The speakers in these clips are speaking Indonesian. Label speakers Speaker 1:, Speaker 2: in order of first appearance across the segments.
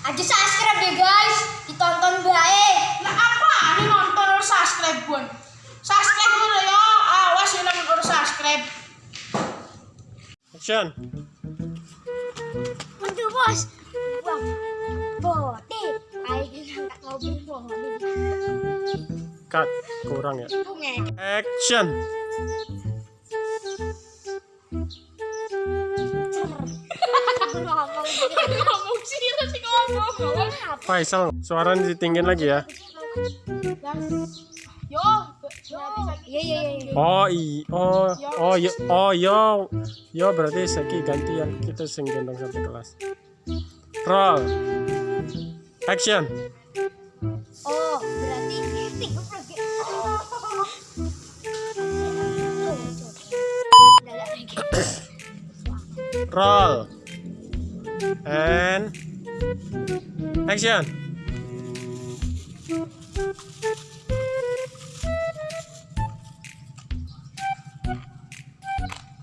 Speaker 1: Aja subscribe deh guys, ditonton baik.
Speaker 2: Nah apa? Ini nonton harus subscribe pun. Subscribe dulu ya. Awas ya namun harus subscribe.
Speaker 3: Action.
Speaker 1: Untuk bos. Bang. Bote. Ayo.
Speaker 3: Cut. Kurang ya. Action.
Speaker 1: Ngomong
Speaker 3: Faisal, suaranya ditinggiin lagi ya.
Speaker 2: Yo, yo.
Speaker 1: Iya iya iya.
Speaker 3: Oh i, oh, oh yo, oh yo, yo berarti seki gantian kita sing gendong sampai kelas. Roll. Action.
Speaker 1: Oh, berarti.
Speaker 3: Roll. And action.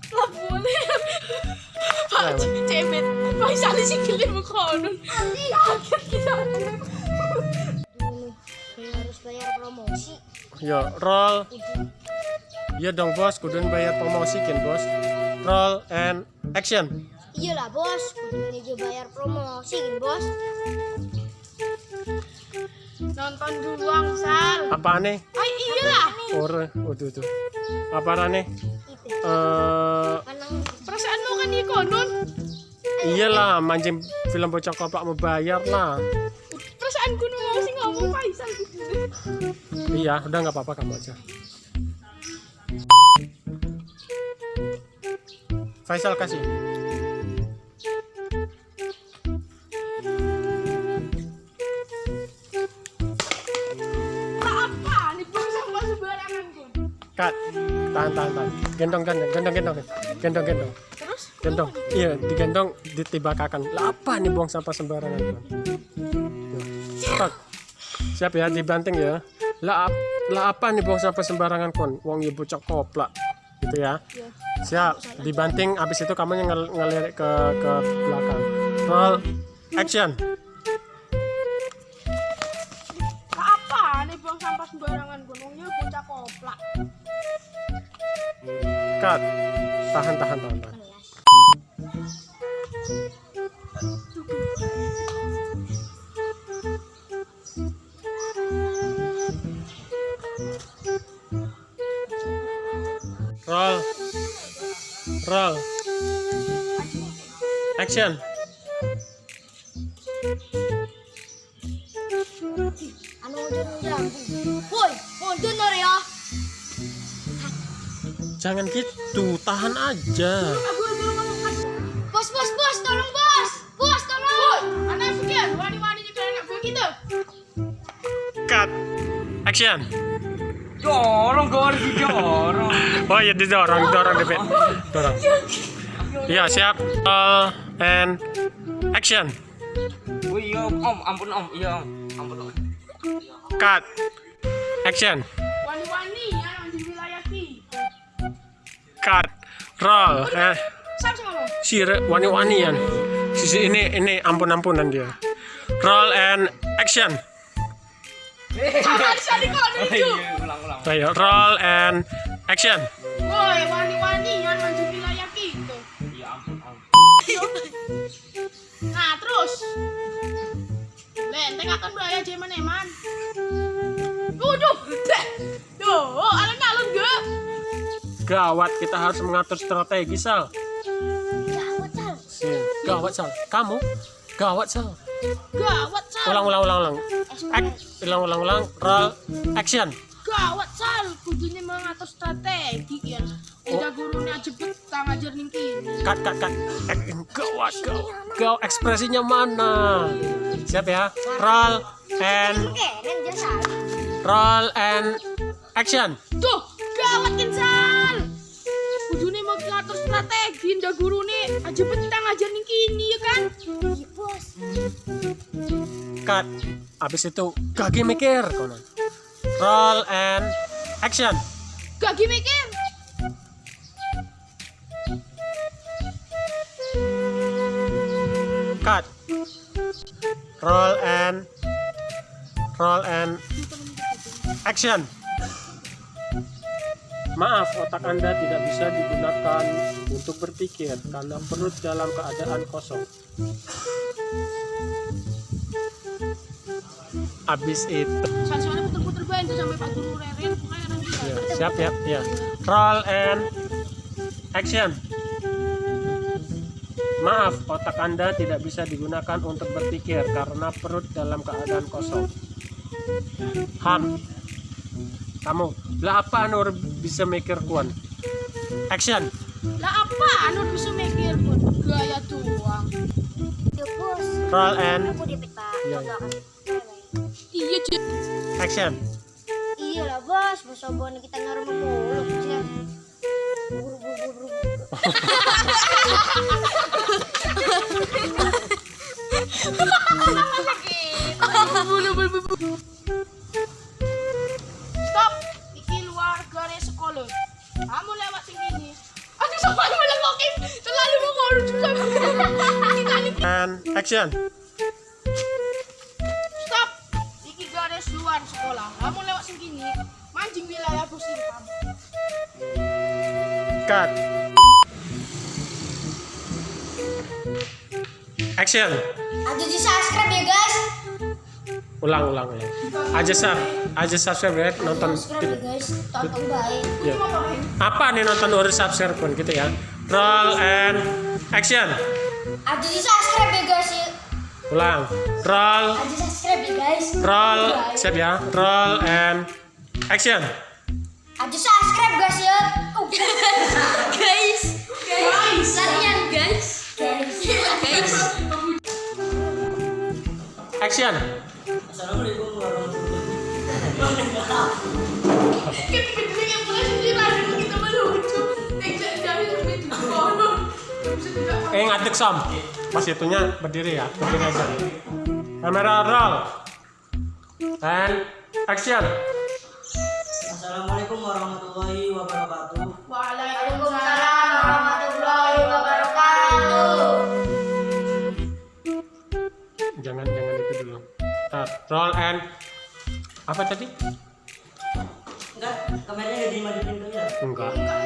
Speaker 2: Lah boleh. Pak cemet. Faisal sih kilim konon. Kaget kita.
Speaker 1: harus bayar promosi.
Speaker 3: Yo, roll. Iya dong bos, kudun bayar promosi kan bos. Roll and action.
Speaker 1: Iyalah bos, kudu bayar promosi kan bos.
Speaker 2: Nonton dulu angsal.
Speaker 3: Apa aneh?
Speaker 2: Ay iyalah.
Speaker 3: Ore, waduh tuh. Apa aneh? Eh,
Speaker 1: kanang
Speaker 2: Perasaanmu kan di konon.
Speaker 3: iyalah mancing film bocah koplak mau bayar lah.
Speaker 2: Perasaanku nu mau sih ngomong Faisal.
Speaker 3: Iya, udah nggak apa-apa kamu aja. Faisal kasih. Kat, tahan, tahan, tahan. Gendong, gendong, gendong, gendong, gendong, gendong,
Speaker 2: Terus?
Speaker 3: gendong. Iya, digendong, ditibakakan. Apa nih buang sampah sembarangan? Bang? Siap ya, dibanting ya. Lah, lah apa nih buang sampah sembarangan kon? Wong ibu cok koplak, gitu ya. Siap, dibanting. Abis itu kamu yang ngel- ngelirik ke ke belakang. Roll, action.
Speaker 2: Apa nih buang sampah sembarangan kun. Wong ya bocah koplak.
Speaker 3: Cut. Tahan, tahan, tahan, tahan. Roll. Roll. Action.
Speaker 1: anu jambu. Woi, mundur nor ya.
Speaker 3: Jangan gitu, tahan aja.
Speaker 2: Kan.
Speaker 1: Bos, bos, bos, tolong bos. Bos, tolong.
Speaker 2: Anak sekian wani-wani juga anak gue gitu.
Speaker 3: Cut. Action.
Speaker 4: Dorong harus didorong.
Speaker 3: Oh iya didorong, dorong deh, Bet. dorong. Iya siap. Roll and action.
Speaker 4: Oh iya om, ampun om, iya om, ampun om.
Speaker 3: Cut. Action. Cut. Roll. Eh, si wani-wanian. Sisi ini ini ampun-ampunan dia. Roll and action. Ayo roll and action.
Speaker 2: Woi, wani-wani ya di wilayah kita.
Speaker 4: Iya ampun.
Speaker 2: Nah, terus. Lenteng akan bahaya jeman eman. Waduh, deh. Duh, gak?
Speaker 3: Gawat kita harus mengatur strategi Sal.
Speaker 1: Gawat, Sal.
Speaker 3: Iya, Gawat Sal. Kamu? Gawat Sal.
Speaker 2: Gawat sal.
Speaker 3: Ulang ulang ulang ulang. Ak- ulang ulang ulang. Roll action.
Speaker 2: Gawat sal. Kudunya mengatur strategi ya. Udah gurunya jebet kang ajar ning kini.
Speaker 3: cut cut cut gawat gawat gaw ekspresinya mana siap ya roll and roll and action
Speaker 2: Tuh, gawat kan strategi. Udah gurune jebet kang ajar ning kini ya kan.
Speaker 1: Iya, bos.
Speaker 3: cut abis itu gagi mikir konon roll and action
Speaker 2: Gak mikir.
Speaker 3: cut roll and roll and action Maaf, otak Anda tidak bisa digunakan untuk berpikir karena perut dalam keadaan kosong. Habis itu,
Speaker 2: Soalnya puter-puter bae itu sampai Pak Guru Reren pokoknya nanti
Speaker 3: ya, siap ya, ya. Roll and action. Maaf, otak Anda tidak bisa digunakan untuk berpikir karena perut dalam keadaan kosong. Ham, kamu, lah apa Nur bisa mikir kuan? Action.
Speaker 2: Lah apa Nur bisa mikir pun gaya.
Speaker 1: Yo bos.
Speaker 3: Roll and
Speaker 1: Aku dipit pak.
Speaker 3: Iya, iya.
Speaker 2: Cik.
Speaker 3: action.
Speaker 1: Iya lah bos. Bos obon kita normal mulu. Buru buru buru.
Speaker 3: Action.
Speaker 2: Stop! Iki garis luar sekolah. Kamu lewat sini, mancing wilayah bos Ilham.
Speaker 3: Cut. Action.
Speaker 1: Aduh di subscribe ya guys.
Speaker 3: Ulang, ulang, ulang. Aja sub, aja subscribe ya, nonton.
Speaker 1: Subscribe ya guys. Tonton baik.
Speaker 3: Ya. Apa nih nonton urus subscribe pun gitu ya. Roll and action.
Speaker 1: Aduh di subscribe ya guys.
Speaker 3: Ulang. Roll,
Speaker 1: Aduh subscribe ya guys.
Speaker 3: roll, siap ya. Roll and action.
Speaker 1: Aduh subscribe guys ya. Oh, guys. Guys. Latihan guys. Guys. Guys.
Speaker 3: Action.
Speaker 2: Kita berdiri yang Eh
Speaker 3: ngadek som. Pas itunya berdiri ya, berdiri aja. Kamera roll. And action.
Speaker 5: Assalamualaikum warahmatullahi wabarakatuh.
Speaker 2: Waalaikumsalam
Speaker 1: warahmatullahi wabarakatuh.
Speaker 3: Jangan jangan itu dulu. Start. Roll and apa tadi?
Speaker 5: Enggak, kameranya dimasukin ke ya.
Speaker 3: Enggak. Enggak,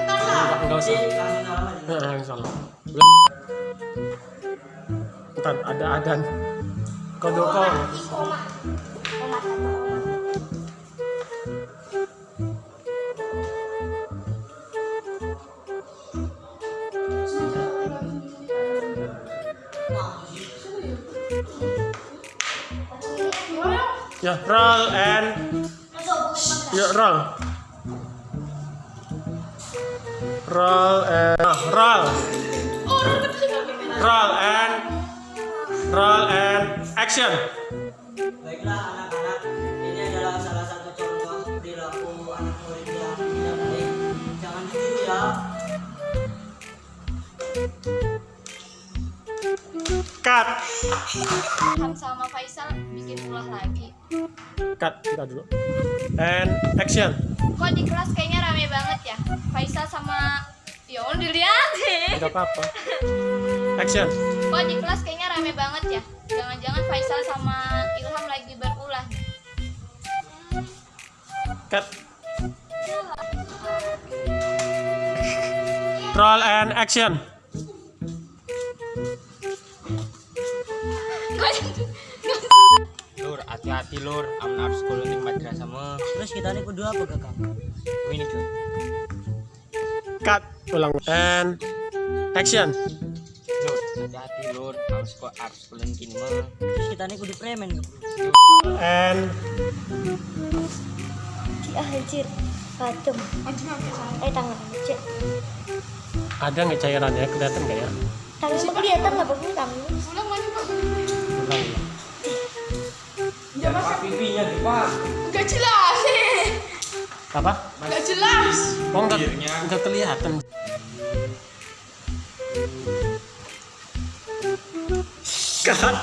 Speaker 3: enggak
Speaker 5: Jadi
Speaker 3: usah.
Speaker 5: langsung salam aja.
Speaker 3: Nah, yang salah. Ntar ada adan.
Speaker 1: Kata koma.
Speaker 3: Ya, roll and ya roll. Roll and roll. Roll and roll and action.
Speaker 5: Baiklah anak-anak, ini adalah salah satu contoh perilaku anak murid yang tidak baik. Jangan ditiru ya.
Speaker 3: Cut.
Speaker 6: Ham sama Faisal bikin ulah lagi.
Speaker 3: Cut kita dulu. And action.
Speaker 6: Kok di kelas kayaknya rame banget ya? Faisal sama Ya udah dilihatin.
Speaker 3: Enggak apa-apa. Action.
Speaker 6: Kok di kelas kayaknya rame banget ya? Jangan-jangan Faisal sama Ilham lagi berulah.
Speaker 3: Cut. Roll and action.
Speaker 4: Lur, hati-hati lur. Amun harus sekolah di madrasah mah.
Speaker 5: Terus kita ini kudu apa kakak?
Speaker 4: Oh, ini cuy.
Speaker 3: Cut. Ulang. And action.
Speaker 4: Hati-hati lur. Harus sekolah di kini mah.
Speaker 5: Kita ini kudu premen.
Speaker 3: And
Speaker 1: Ah, anjir. Patem. Eh, tangan aja.
Speaker 3: ada nggak cairannya? Kelihatan nggak ya?
Speaker 1: Tangan mah kelihatan lah, pokoknya tangan.
Speaker 2: Ulang lagi Pak.
Speaker 3: Ulang. ulang.
Speaker 4: Pipinya di pak.
Speaker 2: Enggak jelas.
Speaker 3: Apa?
Speaker 2: Enggak jelas.
Speaker 3: Oh nggak nggak kelihatan. Cut.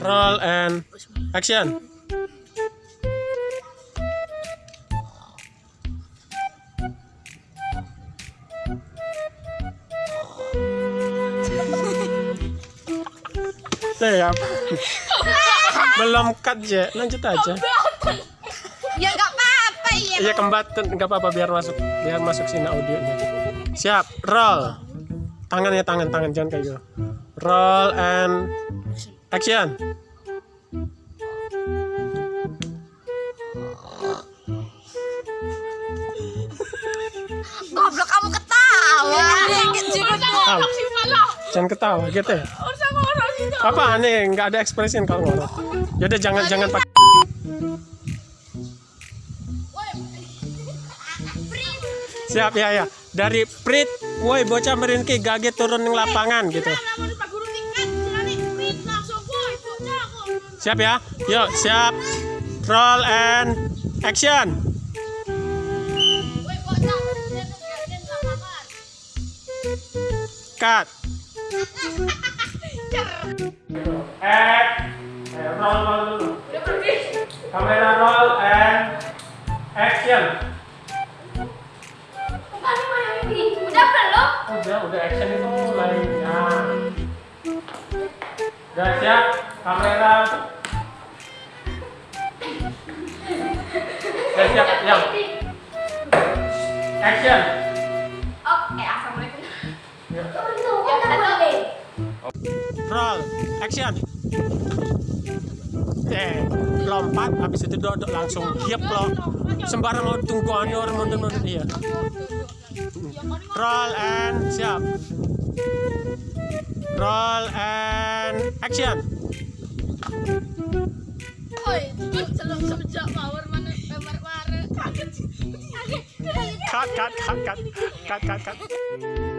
Speaker 3: Roll and action. ya belum cut ya lanjut aja iya kembatin nggak apa-apa biar masuk biar masuk sini audionya. Siap roll. Tangannya tangan tangan jangan kayak gitu. Roll and action.
Speaker 6: Goblok kamu ketawa.
Speaker 3: Ah,
Speaker 2: Saksi malah.
Speaker 3: jangan ketawa gitu ya? Apa aneh nggak ada ekspresi kalau ngorok jadi jangan jangan pakai siap ya ya. Dari prit woi bocah merinki gaget turun ning lapangan gitu.
Speaker 2: Di. Bocah kok.
Speaker 3: siap ya. Yuk siap. Roll and action. Cut. Eh, roll roll dulu. Kamera roll and action
Speaker 1: udah
Speaker 3: siap kamera. Udah siap yang action.
Speaker 6: Oke, assalamualaikum.
Speaker 1: Tunggu, kan boleh.
Speaker 3: roll action. Eh lompat habis itu duduk langsung giap lo. Sembarang mau tunggu anu orang mundur mundur. Iya. Roll and siap roll and action.
Speaker 2: Kaget.
Speaker 3: cut cut cut cut cut cut cut